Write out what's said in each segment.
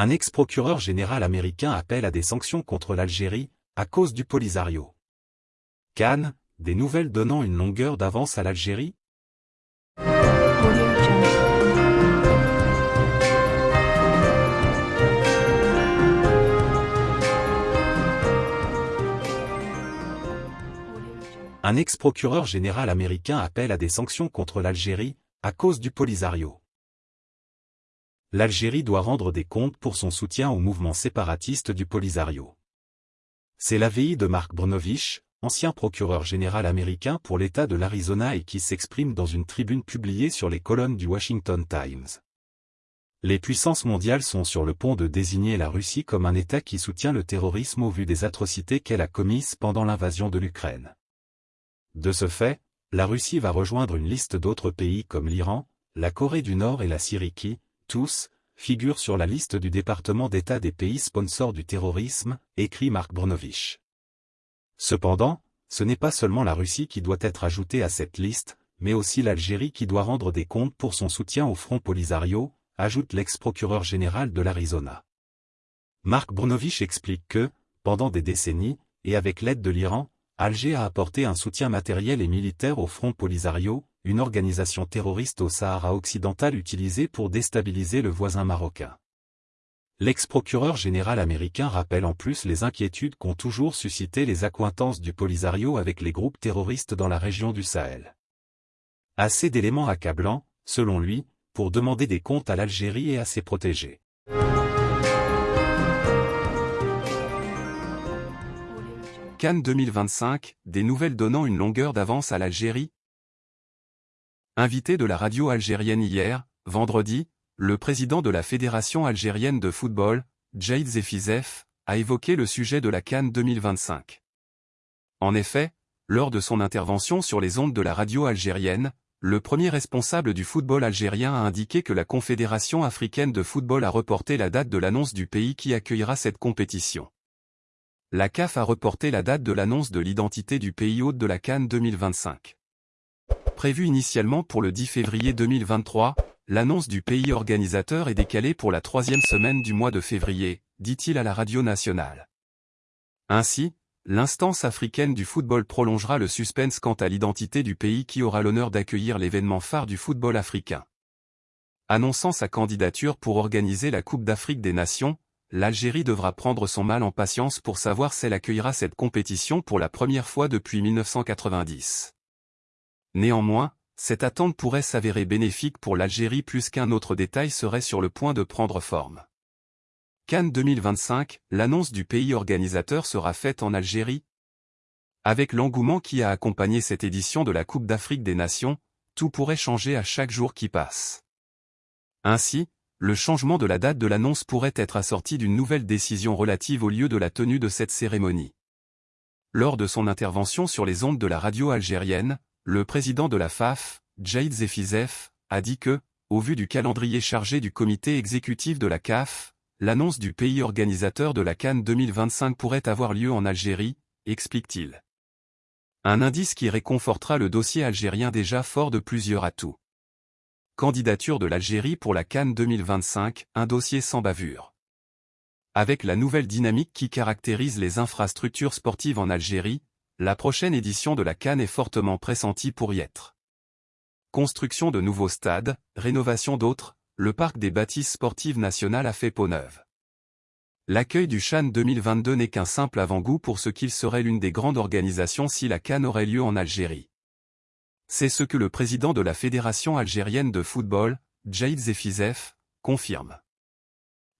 Un ex-procureur général américain appelle à des sanctions contre l'Algérie, à cause du Polisario. Cannes, des nouvelles donnant une longueur d'avance à l'Algérie? Un ex-procureur général américain appelle à des sanctions contre l'Algérie, à cause du Polisario. L'Algérie doit rendre des comptes pour son soutien au mouvement séparatiste du Polisario. C'est l'AVI de Mark Brnovich, ancien procureur général américain pour l'État de l'Arizona et qui s'exprime dans une tribune publiée sur les colonnes du Washington Times. Les puissances mondiales sont sur le pont de désigner la Russie comme un État qui soutient le terrorisme au vu des atrocités qu'elle a commises pendant l'invasion de l'Ukraine. De ce fait, la Russie va rejoindre une liste d'autres pays comme l'Iran, la Corée du Nord et la Syrie qui, tous, figurent sur la liste du département d'État des pays sponsors du terrorisme, écrit Mark Brnovich. Cependant, ce n'est pas seulement la Russie qui doit être ajoutée à cette liste, mais aussi l'Algérie qui doit rendre des comptes pour son soutien au Front Polisario, ajoute l'ex-procureur général de l'Arizona. Mark Brnovich explique que, pendant des décennies, et avec l'aide de l'Iran, Alger a apporté un soutien matériel et militaire au Front Polisario, une organisation terroriste au Sahara occidental utilisée pour déstabiliser le voisin marocain. L'ex-procureur général américain rappelle en plus les inquiétudes qu'ont toujours suscité les accointances du Polisario avec les groupes terroristes dans la région du Sahel. Assez d'éléments accablants, selon lui, pour demander des comptes à l'Algérie et à ses protégés. Cannes 2025, des nouvelles donnant une longueur d'avance à l'Algérie Invité de la radio algérienne hier, vendredi, le président de la Fédération algérienne de football, Jade Zefizef, a évoqué le sujet de la Cannes 2025. En effet, lors de son intervention sur les ondes de la radio algérienne, le premier responsable du football algérien a indiqué que la Confédération africaine de football a reporté la date de l'annonce du pays qui accueillera cette compétition. La CAF a reporté la date de l'annonce de l'identité du pays hôte de la Cannes 2025. Prévu initialement pour le 10 février 2023, l'annonce du pays organisateur est décalée pour la troisième semaine du mois de février, dit-il à la radio nationale. Ainsi, l'instance africaine du football prolongera le suspense quant à l'identité du pays qui aura l'honneur d'accueillir l'événement phare du football africain. Annonçant sa candidature pour organiser la Coupe d'Afrique des Nations, l'Algérie devra prendre son mal en patience pour savoir si elle accueillera cette compétition pour la première fois depuis 1990. Néanmoins, cette attente pourrait s'avérer bénéfique pour l'Algérie plus qu'un autre détail serait sur le point de prendre forme. Cannes 2025, l'annonce du pays organisateur sera faite en Algérie Avec l'engouement qui a accompagné cette édition de la Coupe d'Afrique des Nations, tout pourrait changer à chaque jour qui passe. Ainsi, le changement de la date de l'annonce pourrait être assorti d'une nouvelle décision relative au lieu de la tenue de cette cérémonie. Lors de son intervention sur les ondes de la radio algérienne, le président de la FAF, Jaid Zefizef, a dit que, au vu du calendrier chargé du comité exécutif de la CAF, l'annonce du pays organisateur de la Cannes 2025 pourrait avoir lieu en Algérie, explique-t-il. Un indice qui réconfortera le dossier algérien déjà fort de plusieurs atouts. Candidature de l'Algérie pour la Cannes 2025, un dossier sans bavure. Avec la nouvelle dynamique qui caractérise les infrastructures sportives en Algérie, la prochaine édition de la Cannes est fortement pressentie pour y être. Construction de nouveaux stades, rénovation d'autres, le parc des bâtisses sportives nationales a fait peau neuve. L'accueil du Chan 2022 n'est qu'un simple avant-goût pour ce qu'il serait l'une des grandes organisations si la Cannes aurait lieu en Algérie. C'est ce que le président de la Fédération algérienne de football, Jaid Zefizef, confirme.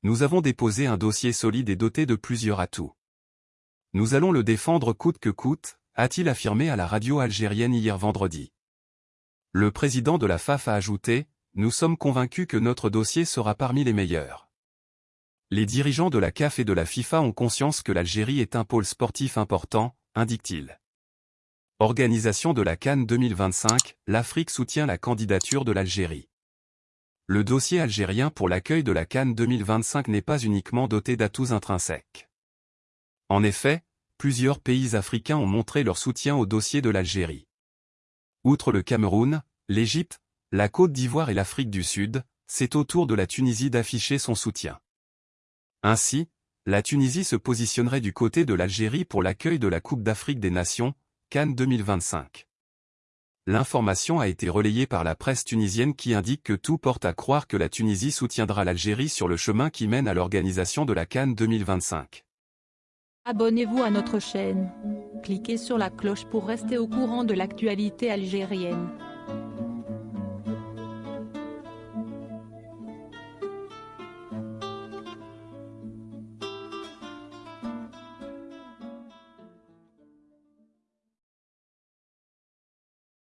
Nous avons déposé un dossier solide et doté de plusieurs atouts. Nous allons le défendre coûte que coûte, a-t-il affirmé à la radio algérienne hier vendredi. Le président de la FAF a ajouté, Nous sommes convaincus que notre dossier sera parmi les meilleurs. Les dirigeants de la CAF et de la FIFA ont conscience que l'Algérie est un pôle sportif important, indique-t-il. Organisation de la Cannes 2025, l'Afrique soutient la candidature de l'Algérie. Le dossier algérien pour l'accueil de la Cannes 2025 n'est pas uniquement doté d'atouts intrinsèques. En effet, plusieurs pays africains ont montré leur soutien au dossier de l'Algérie. Outre le Cameroun, l'Égypte, la Côte d'Ivoire et l'Afrique du Sud, c'est au tour de la Tunisie d'afficher son soutien. Ainsi, la Tunisie se positionnerait du côté de l'Algérie pour l'accueil de la Coupe d'Afrique des Nations, Cannes 2025. L'information a été relayée par la presse tunisienne qui indique que tout porte à croire que la Tunisie soutiendra l'Algérie sur le chemin qui mène à l'organisation de la Cannes 2025. Abonnez-vous à notre chaîne. Cliquez sur la cloche pour rester au courant de l'actualité algérienne.